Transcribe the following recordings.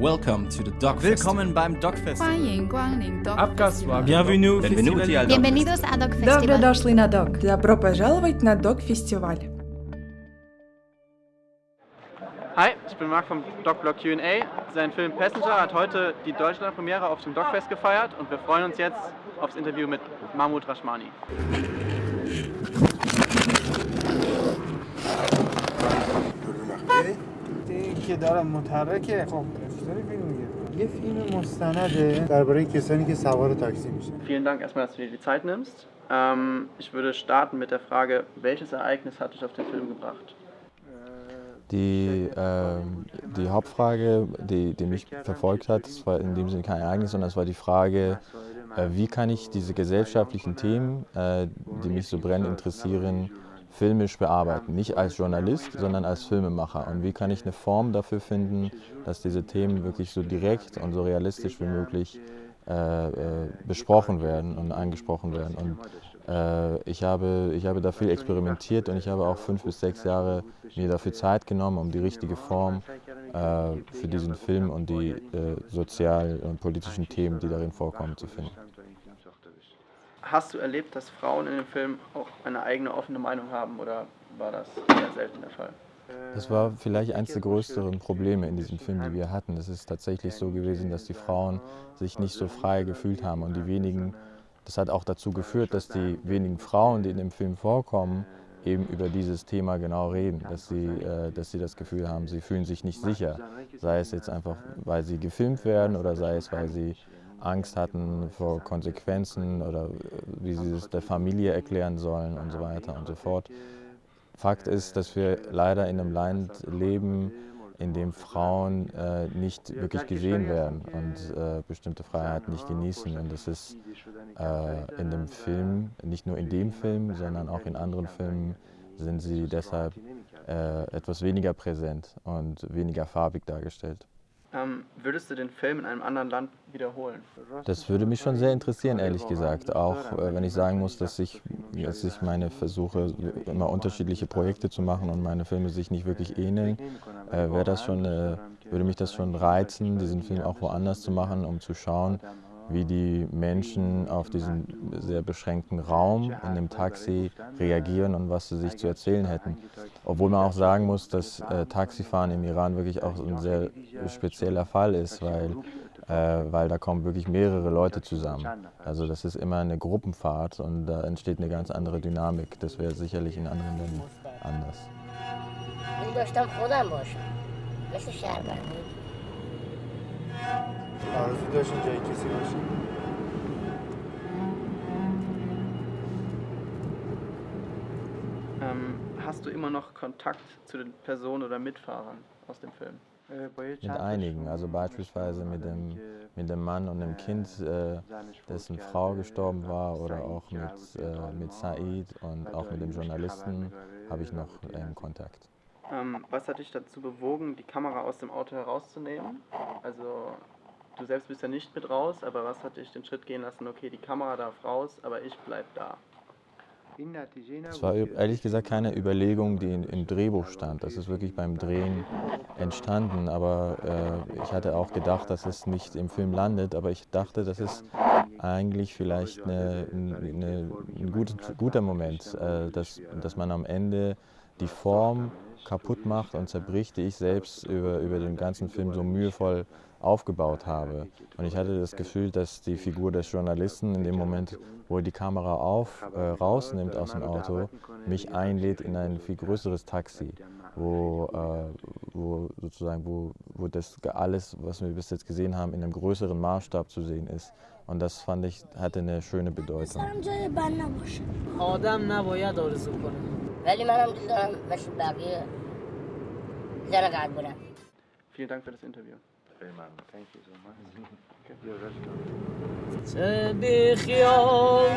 Welcome to the Dog Willkommen beim Dog Festival. 欢迎光临 Dog Abgaswa. Festival. Bienvenue. Benvenuti al Dog Bienvenidos a Dog Добро Festival. дошли на ДОК. Добро пожаловать на ДОК-фестиваль. Hi, ich bin Marc vom DocBlog Q&A. Sein Film Passenger hat heute die Deutschlandpremiere auf dem DocFest gefeiert und wir freuen uns jetzt aufs Interview mit Mahmoud Rashmani. که دارم متحرکه خب افتاری فیلم میگه یه فیلم مستنده درباره کسانی که سوار تاکسی میشن Vielen Dank erstmal, dass du dir die Zeit nimmst. Ähm, ich würde starten mit der Frage, welches Ereignis hat dich auf den Film gebracht? Die, ähm, die Hauptfrage, die, die mich verfolgt hat, das war in dem Sinne kein Ereignis, sondern es war die Frage, äh, wie kann ich diese gesellschaftlichen Themen, äh, die mich so brennend interessieren, filmisch bearbeiten. Nicht als Journalist, sondern als Filmemacher. Und wie kann ich eine Form dafür finden, dass diese Themen wirklich so direkt und so realistisch wie möglich äh, äh, besprochen werden und angesprochen werden. Und äh, ich, habe, ich habe da viel experimentiert und ich habe auch fünf bis sechs Jahre mir dafür Zeit genommen, um die richtige Form äh, für diesen Film und die äh, sozial- und politischen Themen, die darin vorkommen, zu finden. Hast du erlebt, dass Frauen in dem Film auch eine eigene offene Meinung haben oder war das eher selten der Fall? Das war vielleicht eines der größeren Probleme in diesem Film, die wir hatten. Es ist tatsächlich so gewesen, dass die Frauen sich nicht so frei gefühlt haben und die wenigen, das hat auch dazu geführt, dass die wenigen Frauen, die in dem Film vorkommen, eben über dieses Thema genau reden, dass sie, äh, dass sie das Gefühl haben, sie fühlen sich nicht sicher, sei es jetzt einfach, weil sie gefilmt werden oder sei es, weil sie Angst hatten vor Konsequenzen oder äh, wie sie es der Familie erklären sollen und so weiter und so fort. Fakt ist, dass wir leider in einem Land leben, in dem Frauen äh, nicht wirklich gesehen werden und äh, bestimmte Freiheiten nicht genießen. Und das ist äh, in dem Film, nicht nur in dem Film, sondern auch in anderen Filmen, sind sie deshalb äh, etwas weniger präsent und weniger farbig dargestellt. Ähm, würdest du den Film in einem anderen Land wiederholen? Das würde mich schon sehr interessieren, ehrlich gesagt. Auch äh, wenn ich sagen muss, dass ich, dass ich meine versuche, immer unterschiedliche Projekte zu machen und meine Filme sich nicht wirklich ähneln, äh, das schon, äh, würde mich das schon reizen, diesen Film auch woanders zu machen, um zu schauen, wie die Menschen auf diesen sehr beschränkten Raum in dem Taxi reagieren und was sie sich zu erzählen hätten. Obwohl man auch sagen muss, dass äh, Taxifahren im Iran wirklich auch ein sehr spezieller Fall ist, weil, äh, weil da kommen wirklich mehrere Leute zusammen. Also das ist immer eine Gruppenfahrt und da entsteht eine ganz andere Dynamik. Das wäre sicherlich in anderen Ländern anders. Ich bin manzi döşünce ikisi başı. Hast du immer noch Kontakt zu den Personen oder Mitfahrern aus dem Film? Mit einigen, also beispielsweise mit dem, mit dem Mann und dem Kind, äh, dessen Frau gestorben war, oder auch mit, äh, mit Said und auch mit dem Journalisten habe ich noch ähm, Kontakt. Ähm, was hat dich dazu bewogen, die Kamera aus dem Auto herauszunehmen? Also du selbst bist ja nicht mit raus, aber was hat dich den Schritt gehen lassen, okay, die Kamera darf raus, aber ich bleib da? Es war ehrlich gesagt keine Überlegung, die in, im Drehbuch stand. Das ist wirklich beim Drehen entstanden. Aber äh, ich hatte auch gedacht, dass es nicht im Film landet. Aber ich dachte, das ist eigentlich vielleicht eine, eine, ein gut, guter Moment, äh, dass, dass man am Ende die Form kaputt macht und zerbricht, die ich selbst über, über den ganzen Film so mühevoll aufgebaut habe. Und ich hatte das Gefühl, dass die Figur des Journalisten in dem Moment, wo er die Kamera auf, äh, rausnimmt aus dem Auto, mich einlädt in ein viel größeres Taxi, wo, äh, wo sozusagen, wo, wo das alles, was wir bis jetzt gesehen haben, in einem größeren Maßstab zu sehen ist. Und das fand ich, hatte eine schöne Bedeutung. ولی من هم دوست دارم مثل بقیه زن قد برم خیلی دنگ für انترویو بی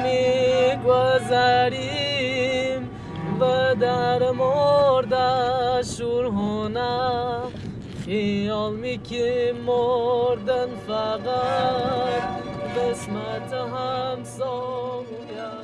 می گذریم و در مرده شورهونه خیال می که مردن فقط قسمت همسایه.